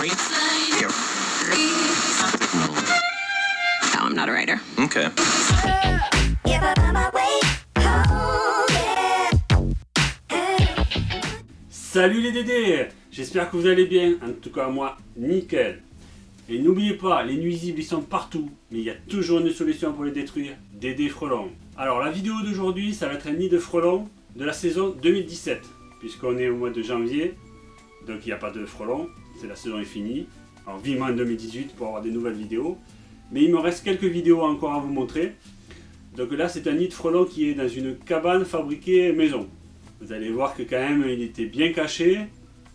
No, I'm not a writer. Okay. Salut les Dédés J'espère que vous allez bien, en tout cas moi, nickel. Et n'oubliez pas, les nuisibles ils sont partout, mais il y a toujours une solution pour les détruire, Dédé Frelon. Alors la vidéo d'aujourd'hui, ça va être un nid de frelons de la saison 2017, puisqu'on est au mois de janvier, donc il n'y a pas de frelons, c'est la saison est finie. Alors vivement en 2018 pour avoir des nouvelles vidéos. Mais il me reste quelques vidéos encore à vous montrer. Donc là c'est un nid de frelons qui est dans une cabane fabriquée maison. Vous allez voir que quand même il était bien caché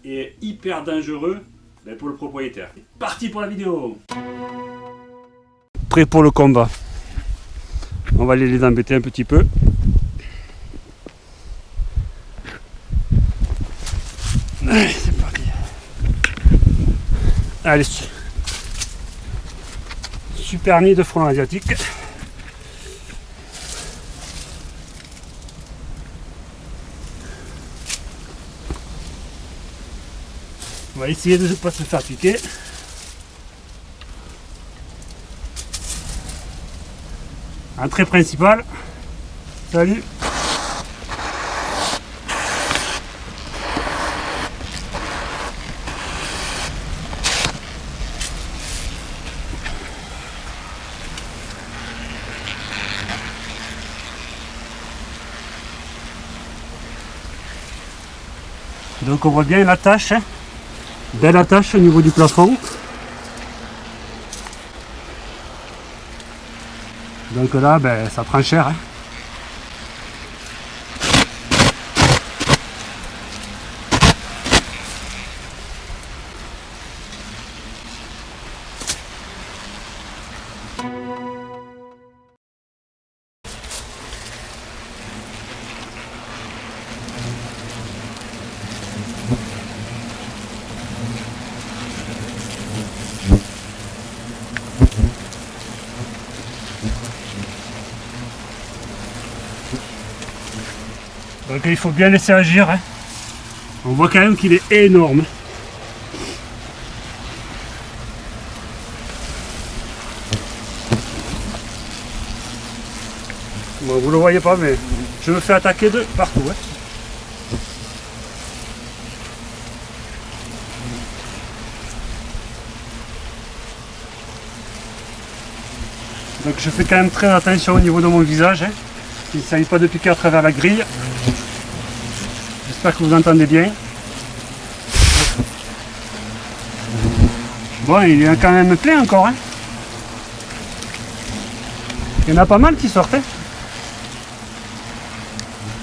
et hyper dangereux ben, pour le propriétaire. Parti pour la vidéo Prêt pour le combat. On va aller les embêter un petit peu. Allez, su- super nid de frelons asiatiques. On va essayer de ne pas se faire piquer. Entrée principale. Salut. Donc on voit bien l'attache. hein. Belle attache au niveau du plafond. Donc là, ben, ça prend cher. hein. Donc il faut bien laisser agir. hein. On voit quand même qu'il est énorme. Bon, vous le voyez pas, mais je me fais attaquer de partout. hein. Donc je fais quand même très attention au niveau de mon visage. hein. Il ne s'agit pas de piquer à travers la grille. J'espère que vous entendez bien. Bon, il y a quand même plein encore. hein. Il y en a pas mal qui sortent. hein.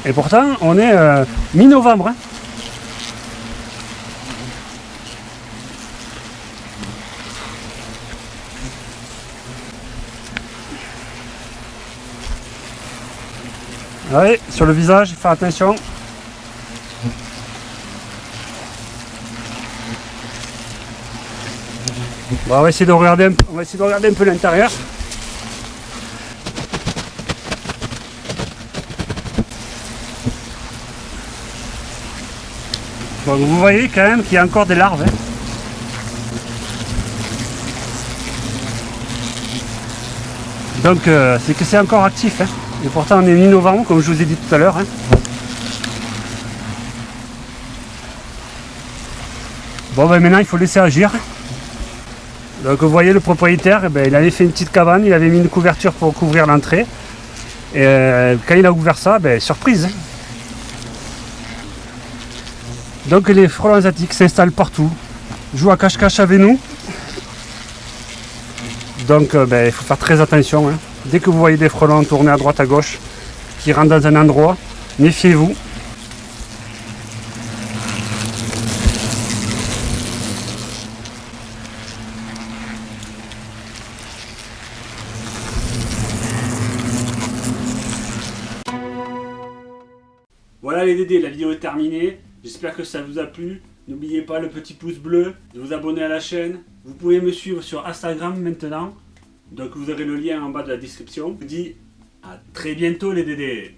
Et pourtant, on est euh, mi-novembre. Ouais, sur le visage, faire attention. On va essayer de regarder un, on va essayer de regarder un peu l'intérieur. Bon, vous voyez quand même qu'il y a encore des larves. hein. Donc euh, c'est que c'est encore actif. hein. Et pourtant on est mi-novembre comme je vous ai dit tout à l'heure. hein. Bon ben maintenant il faut laisser agir. Donc vous voyez le propriétaire, eh ben, il avait fait une petite cabane, il avait mis une couverture pour couvrir l'entrée. Et euh, quand il a ouvert ça, ben, surprise. hein. Donc les frelons asiatiques s'installent partout, jouent à cache-cache avec nous. Donc euh, ben, il faut faire très attention. hein. Dès que vous voyez des frelons tourner à droite à gauche, qui rentrent dans un endroit, méfiez-vous. Voilà les Dédés, la vidéo est terminée. J'espère que ça vous a plu. N'oubliez pas le petit pouce bleu, de vous abonner à la chaîne. Vous pouvez me suivre sur Instagram maintenant. Donc vous aurez le lien en bas de la description. Je vous dis à très bientôt les Dédés.